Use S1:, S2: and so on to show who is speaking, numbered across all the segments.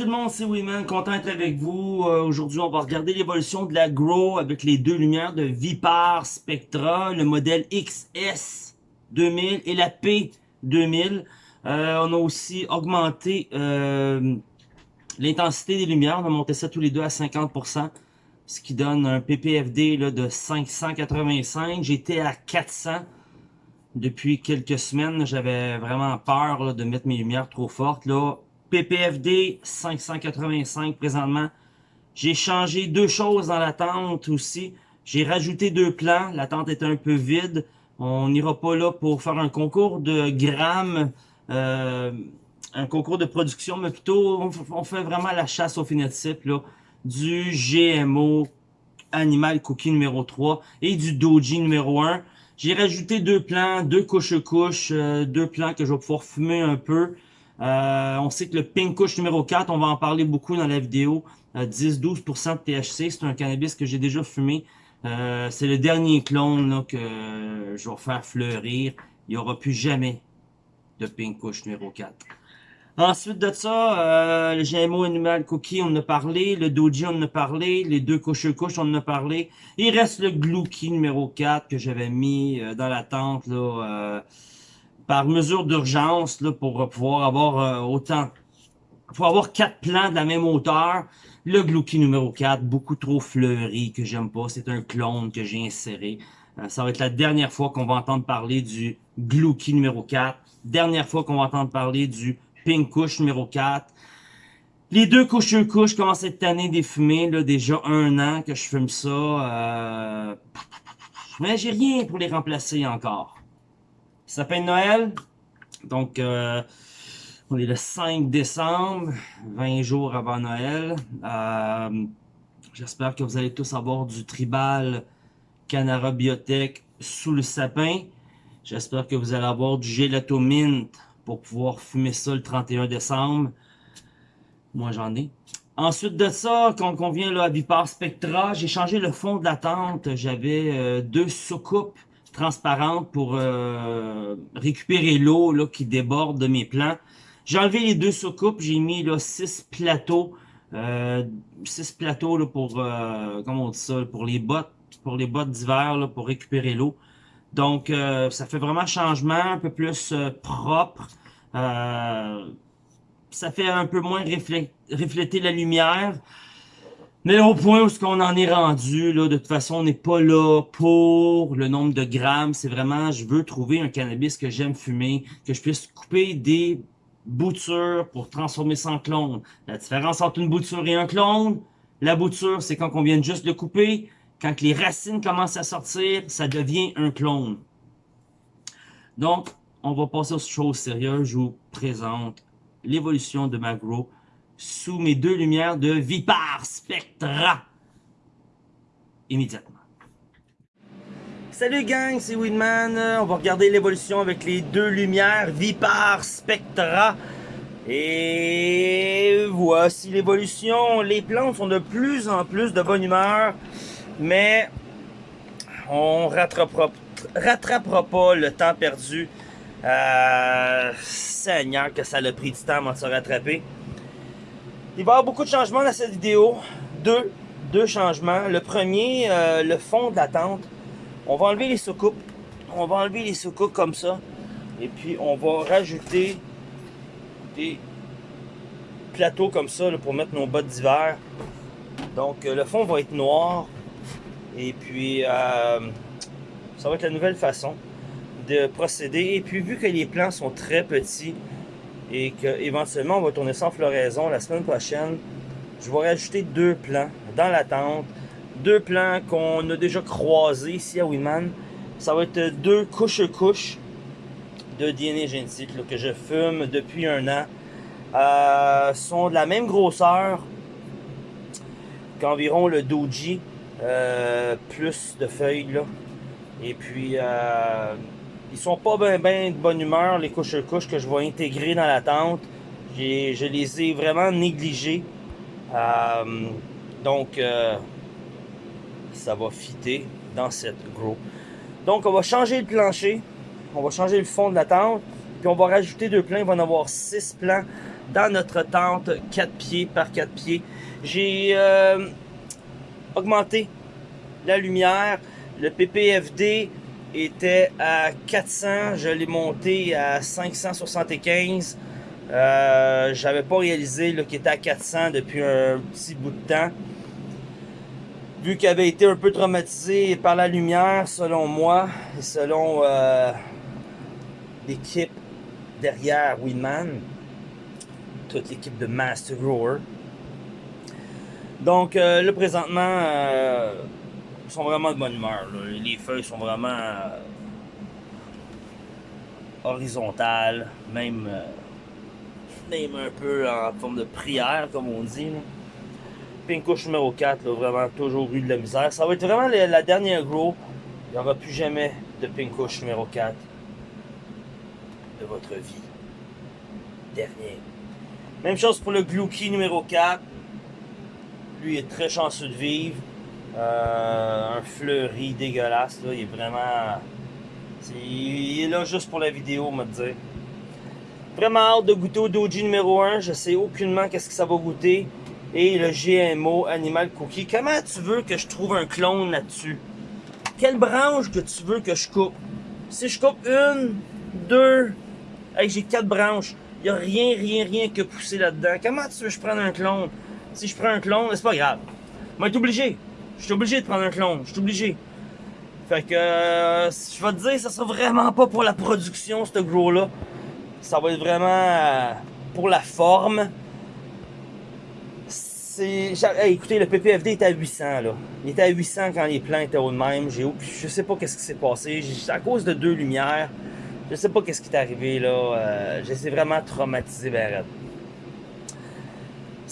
S1: tout le monde, c'est Wiman, content d'être avec vous. Euh, Aujourd'hui, on va regarder l'évolution de la Grow avec les deux lumières de Vipar Spectra, le modèle XS 2000 et la P2000. Euh, on a aussi augmenté euh, l'intensité des lumières, on a monté ça tous les deux à 50%, ce qui donne un PPFD là, de 585. J'étais à 400 depuis quelques semaines. J'avais vraiment peur de mettre mes lumières trop fortes. Là, PPFD 585 présentement. J'ai changé deux choses dans la tente aussi. J'ai rajouté deux plans. La tente est un peu vide. On n'ira pas là pour faire un concours de grammes, euh, un concours de production, mais plutôt on, fait vraiment la chasse au phénotype là, du GMO Animal Cookie numéro 3 et du Doji numéro 1. J'ai rajouté deux plans, deux couches-couches, euh, deux plans que je vais pouvoir fumer un peu. Euh, on sait que le Pink Kush numéro 4, on va en parler beaucoup dans la vidéo, 10-12% de THC, c'est un cannabis que j'ai déjà fumé. Euh, c'est le dernier clone que je vais faire fleurir. Il n'y aura plus jamais de Pink Kush numéro 4. Ensuite de ça, euh, le GMO Animal Cookie, on en a parlé. Le Doji, on en a parlé. Les deux couches couches, on en a parlé. Il reste le Glouki numéro 4 que j'avais mis dans la tente là, par mesure d'urgence pour pouvoir avoir euh, autant pour avoir quatre plans de la même hauteur. Le Glouki numéro 4, beaucoup trop fleuri, que j'aime pas. C'est un clone que j'ai inséré. Euh, ça va être la dernière fois qu'on va entendre parler du Glouki numéro 4. Dernière fois qu'on va entendre parler du Pink Kush numéro 4. Les deux couches commencent cette année des fumées, là, déjà un an que je fume ça. Euh... Mais j'ai rien pour les remplacer encore. Sapin de Noël. Donc, euh, on est le 5 décembre, 20 jours avant Noël. Euh, j'espère que vous allez tous avoir du tribal Canara Biotech sous le sapin. J'espère que vous allez avoir du gelato mint pour pouvoir fumer ça le 31 décembre. Moi, j'en ai. Ensuite de ça, quand on vient là, à Vipar Spectra, j'ai changé le fond de la tente. J'avais euh, deux soucoupes transparente pour euh, récupérer l'eau qui déborde de mes plants. J'ai enlevé les deux soucoupes, j'ai mis là six plateaux, euh, six plateaux là, pour euh, comment on dit ça, pour les bottes, pour les bottes d'hiver pour récupérer l'eau. Donc euh, ça fait vraiment changement, un peu plus propre. ça fait un peu moins refléter la lumière. Mais au point où ce qu'on en est rendu, là, de toute façon, on n'est pas là pour le nombre de grammes. C'est vraiment, je veux trouver un cannabis que j'aime fumer, que je puisse couper des boutures pour transformer ça en clone. La différence entre une bouture et un clone, la bouture, c'est quand on vient juste de couper. Quand les racines commencent à sortir, ça devient un clone. Donc, on va passer aux choses sérieuses. Je vous présente l'évolution de ma grow sous mes deux lumières de Vipar Spectra. Immédiatement. Salut gang, c'est Winman. On va regarder l'évolution avec les deux lumières Vipar Spectra. Et voici l'évolution. Les plantes sont de plus en plus de bonne humeur. Mais on rattrapera, rattrapera pas le temps perdu. Euh, Seigneur que ça a pris du temps de se rattraper. Il va y avoir beaucoup de changements dans cette vidéo. Deux, deux changements. Le premier, euh, le fond de la tente. On va enlever les soucoupes. On va enlever les soucoupes comme ça. Et puis, on va rajouter des plateaux comme ça pour mettre nos bottes d'hiver. Donc, euh, le fond va être noir. Et puis, euh, ça va être la nouvelle façon de procéder. Et puis, vu que les plants sont très petits, et qu'éventuellement on va tourner ça en floraison la semaine prochaine. Je vais rajouter deux plants dans la tente. Deux plants qu'on a déjà croisés ici à Winman. Ça va être deux couches-couches de DNA génétique que je fume depuis un an. Euh, sont de la même grosseur qu'environ le Doji. Euh, plus de feuilles là. Et puis euh, ils sont pas bien ben de bonne humeur, les couches-couches que je vais intégrer dans la tente. Je les ai vraiment négligés. Euh, donc, euh, ça va fitter dans cette grow. Donc, on va changer le plancher. On va changer le fond de la tente. Puis, on va rajouter deux plans. Il va en avoir six plans dans notre tente 4 pieds par 4 pieds. J'ai euh, augmenté la lumière. Le PPFD était à 400, je l'ai monté à 575. Euh, J'avais pas réalisé qu'il était à 400 depuis un petit bout de temps. Vu qu'il avait été un peu traumatisé par la lumière, selon moi, et selon euh, l'équipe derrière Winman, toute l'équipe de Master Grower. Donc euh, là, présentement, euh, sont vraiment de bonne humeur. Les feuilles sont vraiment euh, horizontales, même, euh, même un peu en forme de prière, comme on dit. Là. Numéro 4, là, vraiment toujours eu de la misère. Ça va être vraiment la, dernière grow. Il n'y aura plus jamais de pink couche numéro 4 de votre vie. Dernier. Même chose pour le Glucky numéro 4. Lui est très chanceux de vivre. Euh, un fleuri dégueulasse. Là. Il est vraiment. Il est là juste pour la vidéo, on va dire. Vraiment hâte de goûter au Doji numéro 1. Je sais aucunement qu'est-ce que ça va goûter. Et le GMO Animal Cookie. Comment tu veux que je trouve un clone là-dessus? Quelle branche que tu veux que je coupe? Si je coupe une, deux, hey, j'ai quatre branches. Il n'y a rien, rien, rien que pousser là-dedans. Comment tu veux que je prenne un clone? Si je prends un clone, c'est pas grave. Vais être obligé. Je suis obligé de prendre un clone. Je suis obligé. Fait que, euh, je vais te dire, ça sera vraiment pas pour la production, ce gros-là. Ça va être vraiment euh, pour la forme. C'est. écoutez, le PPFD était à 800, là. Il était à 800 quand les plans étaient au même. J'ai, je sais pas qu'est-ce qui s'est passé. À cause de deux lumières. Je sais pas qu'est-ce qui est arrivé, là. Euh, J'étais vraiment traumatisé, raide.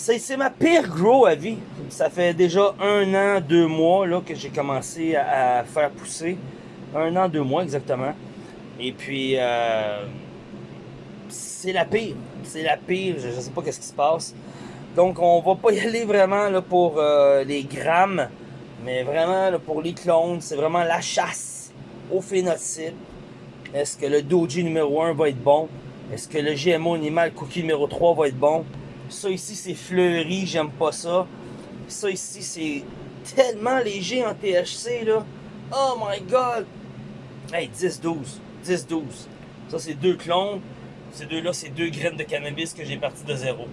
S1: C'est, ma pire grow à vie. Ça fait déjà un an, deux mois, là, que j'ai commencé à, faire pousser. Un an, deux mois, exactement. Et puis, euh, c'est la pire. C'est la pire. Je, je sais pas qu'est-ce qui se passe. Donc, on va pas y aller vraiment là, pour euh, les grammes, mais vraiment là, pour les clones. C'est vraiment la chasse au phénotype. Est-ce que le Doji numéro 1 va être bon? Est-ce que le GMO Animal Cookie numéro 3 va être bon? Ça ici, c'est fleuri, j'aime pas ça. Ça ici, c'est tellement léger en THC, là. Oh my god! Hey, 10-12. 10-12. Ça, c'est deux clones. Ces deux-là, c'est deux graines de cannabis que j'ai parti de zéro.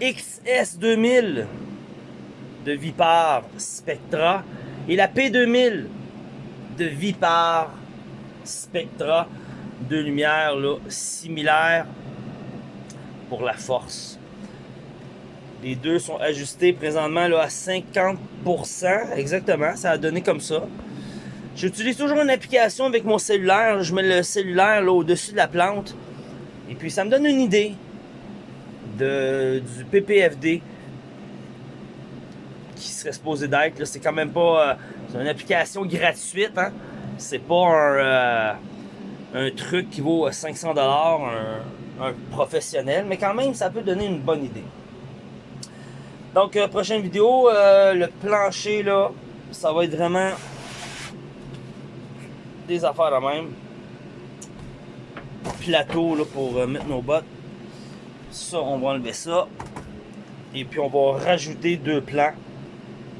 S1: XS2000 de Vipar Spectra et la P2000 de Vipar Spectra. Deux lumières là, similaires pour la force. Les deux sont ajustés présentement là, à 50%. Exactement, ça a donné comme ça. J'utilise toujours une application avec mon cellulaire. Je mets le cellulaire au-dessus de la plante. Et puis ça me donne une idée de, du PPFD qui serait supposé d'être. C'est quand même pas. euh, une application gratuite. Hein? C'est pas un, euh, un truc qui vaut 500$, un, un professionnel. Mais quand même, ça peut donner une bonne idée. Donc, euh, prochaine vidéo, euh, le plancher là, ça va être vraiment des affaires de même. Plateau là, pour euh, mettre nos bottes. Ça, on va enlever ça. Et puis on va rajouter deux plans.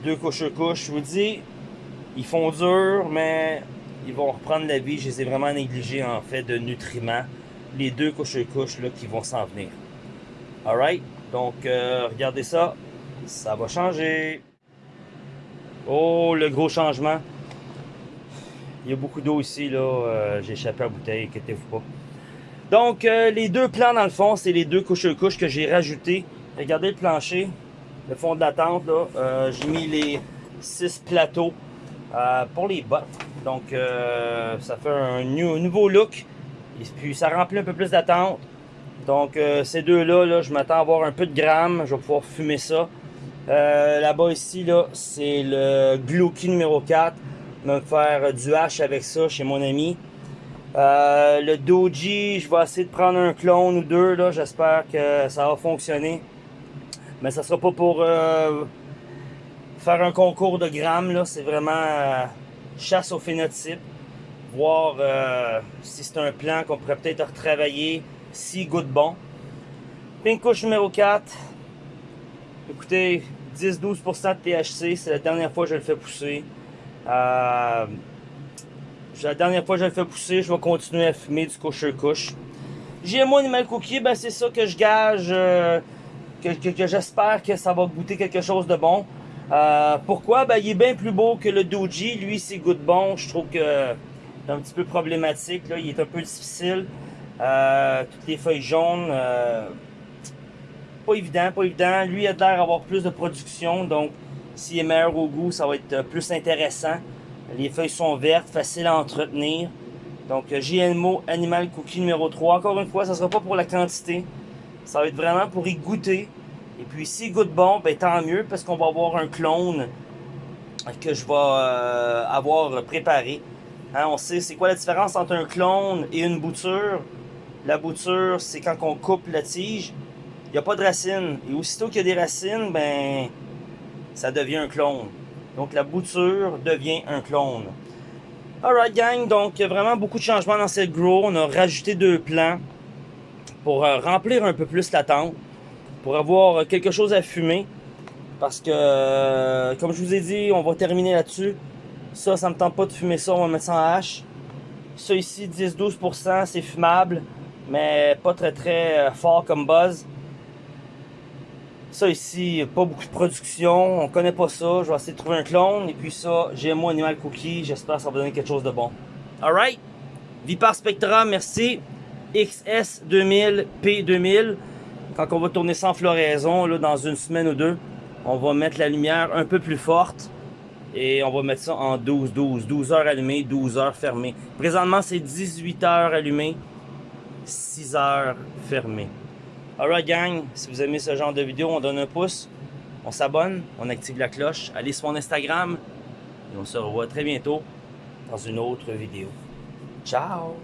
S1: Deux couches-couches. Je vous dis, ils font dur, mais ils vont reprendre la vie. Je les ai vraiment négligés en fait de nutriments. Les deux couches-couches qui vont s'en venir. Alright? Donc euh, regardez ça. Ça va changer. Oh, le gros changement. Il y a beaucoup d'eau ici. Euh, J'ai échappé à la bouteille, inquiétez-vous pas. Donc, euh, les deux plans, dans le fond, c'est les deux couches-couches que j'ai rajoutés. Regardez le plancher, le fond de la tente, j'ai mis les six plateaux pour les bottes. Donc, ça fait un nou- nouveau look. Et puis, ça remplit un peu plus d'attente. Donc, euh, ces deux-là, là, je m'attends à avoir un peu de grammes. Je vais pouvoir fumer ça. Euh, Là-bas, ici, là, c'est le Glucky numéro 4. Je vais me faire du hash avec ça chez mon ami. Euh, le Doji, je vais essayer de prendre un clone ou deux. là. J'espère que ça va fonctionner. Mais ça sera pas pour faire un concours de grammes. C'est vraiment chasse au phénotype. Voir euh, si c'est un plan qu'on pourrait peut-être retravailler 6 gouttes bon. Pink couche numéro 4. Écoutez, 10-12% de THC, c'est la dernière fois que je le fais pousser. Euh, la dernière fois que je le fais pousser, je vais continuer à fumer du couche couche. GMO Animal Cookie, ben c'est ça que je gage, euh, que, j'espère que ça va goûter quelque chose de bon. Euh, pourquoi? Ben, il est bien plus beau que le Doji. Lui, c'est goûte bon. Je trouve que c'est un petit peu problématique. Là. Il est un peu difficile. Euh, toutes les feuilles jaunes. pas évident, pas évident. Lui, a l'air d'avoir plus de production. Donc, s'il est meilleur au goût, ça va être plus intéressant. Les feuilles sont vertes, faciles à entretenir. Donc, GMO Animal Cookie numéro 3. Encore une fois, ça ne sera pas pour la quantité. Ça va être vraiment pour y goûter. Et puis, s'il goûte bon, ben, tant mieux, parce qu'on va avoir un clone que je vais euh, avoir préparé. Hein, on sait, c'est quoi la différence entre un clone et une bouture? La bouture, c'est quand on coupe la tige, il n'y a pas de racines. Et aussitôt qu'il y a des racines, ben, ça devient un clone. Donc, la bouture devient un clone. Alright gang, donc vraiment beaucoup de changements dans cette grow. On a rajouté deux plants pour euh, remplir un peu plus la tente, pour avoir quelque chose à fumer. Parce que, euh, comme je vous ai dit, on va terminer là-dessus. Ça, ça me tente pas de fumer ça, on va mettre ça en hache. Ça ici, 10-12%, c'est fumable, mais pas très très euh, fort comme buzz. Ça ici, pas beaucoup de production, on connaît pas ça. Je vais essayer de trouver un clone. Et puis ça, GMO Animal Cookie, j'espère que ça va donner quelque chose de bon. Alright, Vipar Spectra, merci. XS2000, P2000. Quand on va tourner sans floraison, dans une semaine ou deux, on va mettre la lumière un peu plus forte. Et on va mettre ça en 12-12. 12 heures allumées, 12 heures fermées. Présentement, c'est 18 heures allumées, 6 heures fermées. Alright gang, si vous aimez ce genre de vidéo, on donne un pouce, on s'abonne, on active la cloche, allez sur mon Instagram et on se revoit très bientôt dans une autre vidéo. Ciao!